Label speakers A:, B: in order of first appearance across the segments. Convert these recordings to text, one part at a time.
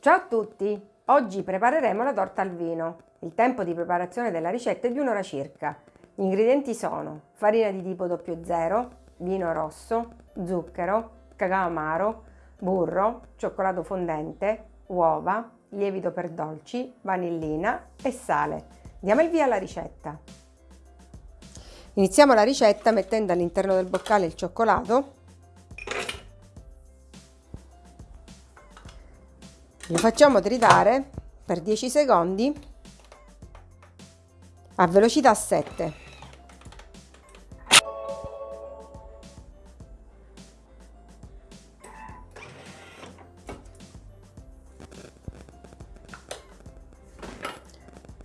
A: Ciao a tutti! Oggi prepareremo la torta al vino. Il tempo di preparazione della ricetta è di un'ora circa. Gli ingredienti sono farina di tipo 00, vino rosso, zucchero, cacao amaro, burro, cioccolato fondente, uova, lievito per dolci, vanillina e sale. Diamo il via alla ricetta. Iniziamo la ricetta mettendo all'interno del boccale il cioccolato lo facciamo tritare per 10 secondi a velocità 7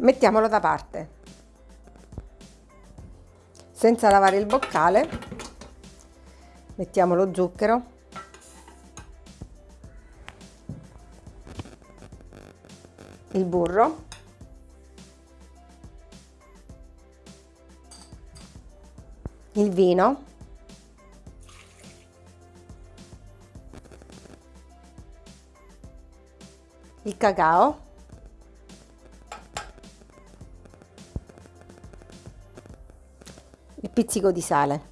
A: mettiamolo da parte. Senza lavare il boccale mettiamo lo zucchero il burro. Il vino. Il cacao. Il pizzico di sale.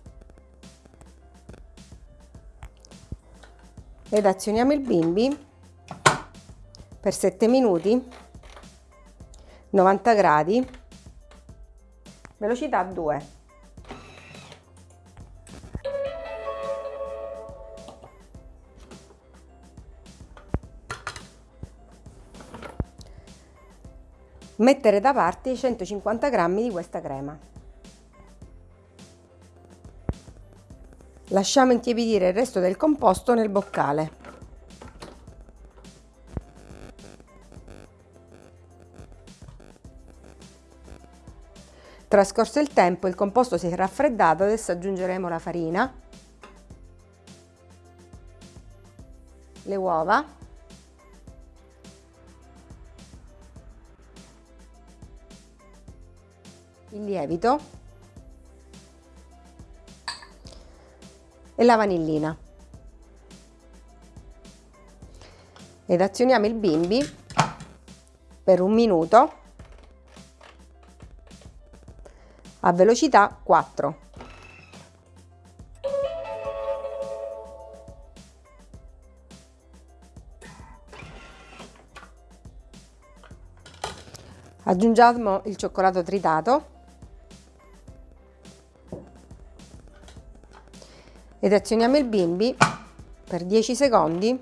A: Ed azioniamo il bimbi per 7 minuti 90 gradi. Velocità 2 mettere da parte i 150 g di questa crema. Lasciamo intiepidire il resto del composto nel boccale Trascorso il tempo il composto si è raffreddato, adesso aggiungeremo la farina, le uova, il lievito. E la vanillina. Ed azioniamo il bimbi per un minuto a velocità 4. Aggiungiamo il cioccolato tritato ed azioniamo il bimbi per 10 secondi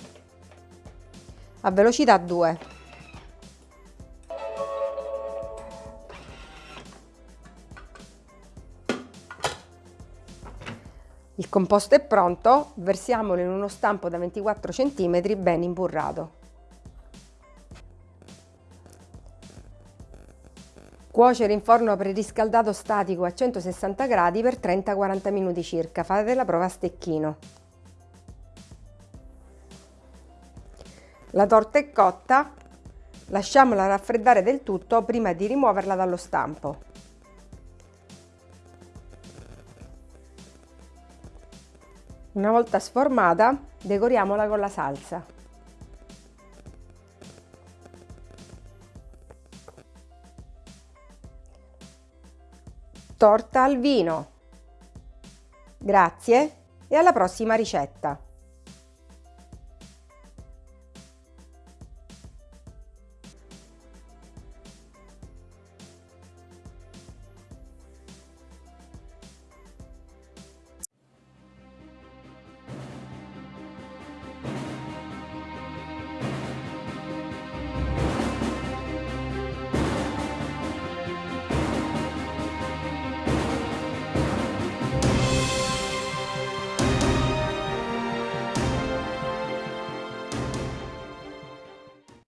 A: a velocità 2. Il composto è pronto, versiamolo in uno stampo da 24 cm ben imburrato. Cuocere in forno preriscaldato statico a 160 gradi per 30-40 minuti circa, fate la prova a stecchino. La torta è cotta, lasciamola raffreddare del tutto prima di rimuoverla dallo stampo. Una volta sformata, decoriamola con la salsa. Torta al vino. Grazie e alla prossima ricetta!